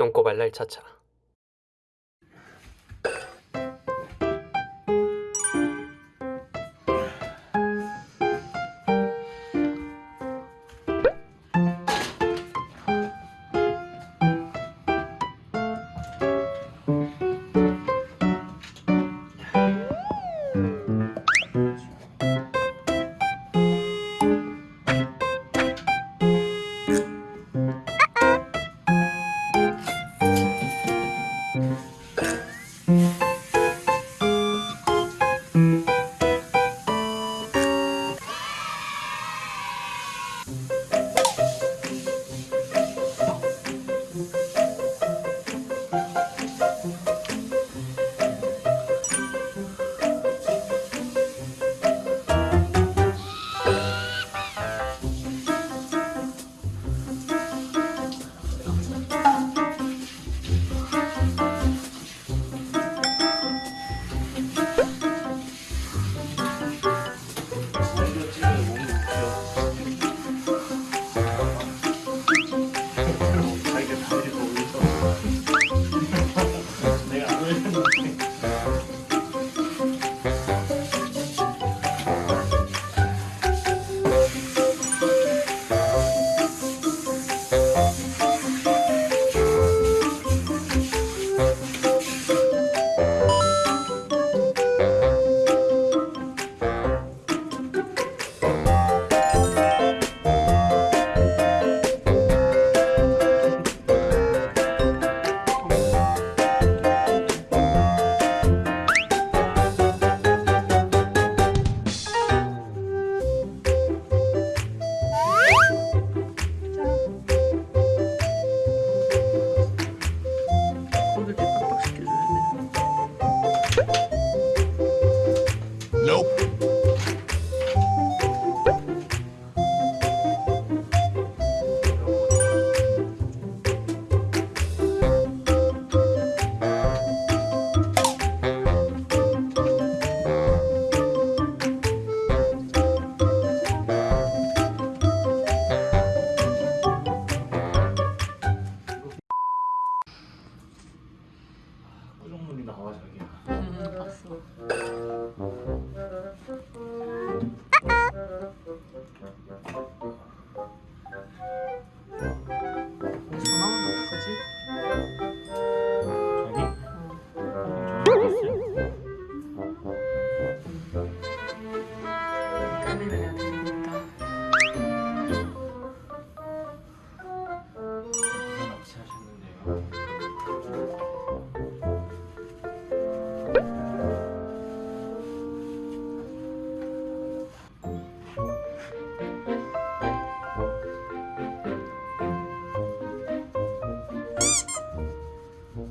똥꼬발랄 차차. 그 표정놀이 나와 아, 자기야. 음, 음, 음, 봤어.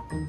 조금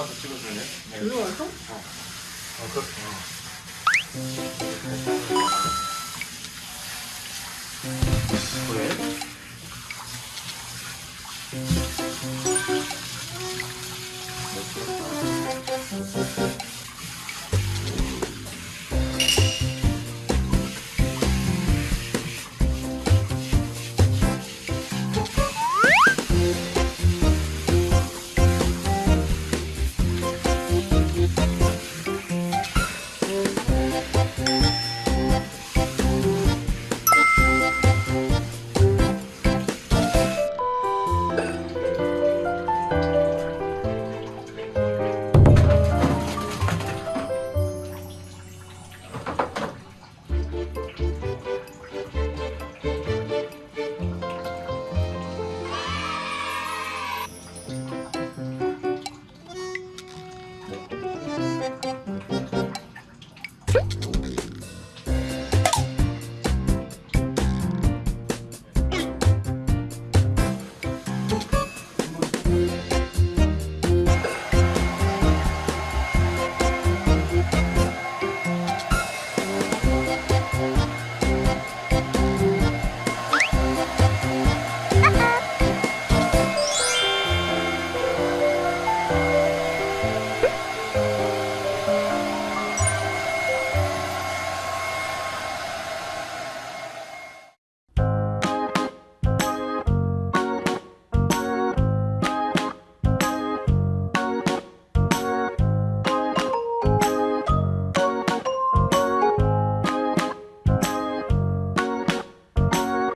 와서 찍어줄래? 네. 여기 와서? 어. 어, 그렇 어. 왜?